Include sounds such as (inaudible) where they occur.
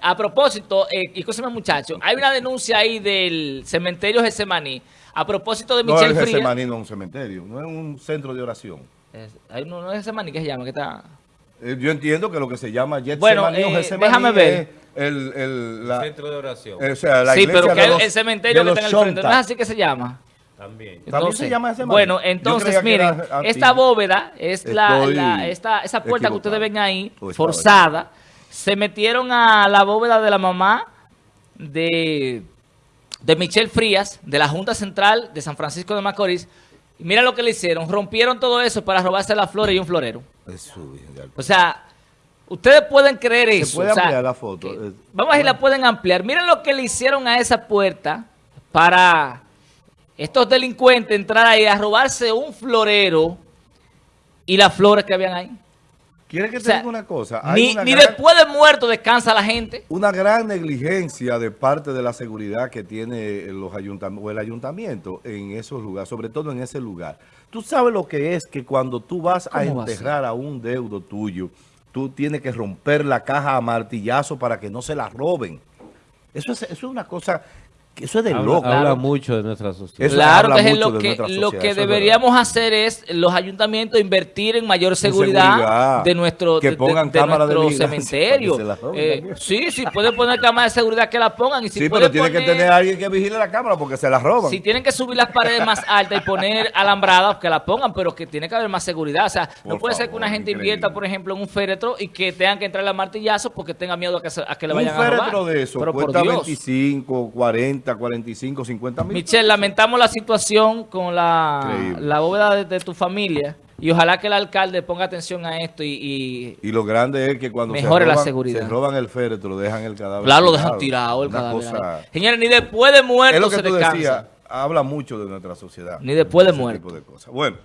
A propósito, eh, y escúcheme muchachos, hay una denuncia ahí del cementerio Gesemaní, a propósito de No, Michelle el Frías. Getsemaní no es un cementerio, no es un centro de oración. Es- Hay uno, no es Gesemaní que se llama, que está... Eh, Yo entiendo que lo que se llama Getsemaní Bueno, o eh, Getsemaní déjame ver. es el, el, la, Centro de oración. eh, o sea, la sí, iglesia pero que de el, los- el cementerio que está en el frente, ¿no es así que se llama? También. ¿También se llama Getsemaní? Bueno, entonces, miren, esta bóveda es la, esta, esa puerta que ustedes ven ahí, O estaba forzada, se metieron a la bóveda de la mamá de, de Michelle Frías, de la Junta Central de San Francisco de Macorís, y mira lo que le hicieron, rompieron todo eso para robarse las flores y un florero. O sea, ustedes pueden creer eso. puede o sea, ampliar la foto? que- vamos a ver si la pueden ampliar. Miren lo que le hicieron a esa puerta para estos delincuentes entrar ahí a robarse un florero y las flores que habían ahí. ¿Quieres que O te sea, diga una cosa? Hay ni una ni gran- después de muerto descansa la gente. una gran negligencia de parte de la seguridad que tiene los ayuntamientos o el ayuntamiento en esos lugares, sobre todo en ese lugar. Tú sabes lo que es que cuando tú vas a enterrar a un deudo tuyo, tú tienes que romper la caja a martillazo para que no se la roben. Eso es, eso es una cosa, eso es de Habla, loco. habla mucho de nuestra sociedad. Eso claro, habla entonces mucho lo de que, lo que es deberíamos hacer es los ayuntamientos invertir en mayor seguridad, seguridad, de nuestro, que de- pongan de de nuestro (laughs) cementerio. para que se la roben Eh, sí, sí, pueden poner cámaras de seguridad que la pongan. Y si sí, pero tiene que tener alguien que vigile la cámara porque se la roban. Si tienen que subir las paredes más altas y poner alambradas, que la pongan, pero que tiene que haber más seguridad. O sea, no puede ser que una gente increíble. invierta, por ejemplo, en un féretro y que tengan que entrarle a martillazo porque tenga miedo a que, se- a que le un vayan a robar. féretro de eso pero por cuesta Dios. 25, 40, 45, 50 mil. Michelle, lamentamos la situación con la, la bóveda de, de tu familia y ojalá que el alcalde ponga atención a esto y, y- Y lo grande es que cuando Mejore se, la roban, seguridad. se roban el féretro, dejan el cadáver. claro, lo dejan tirado el cadáver. cosa-. Señores, ni después de muerto es lo que se tú descansa. decías, habla mucho de nuestra sociedad. Ni después de muerto. tipo de cosas. Bueno.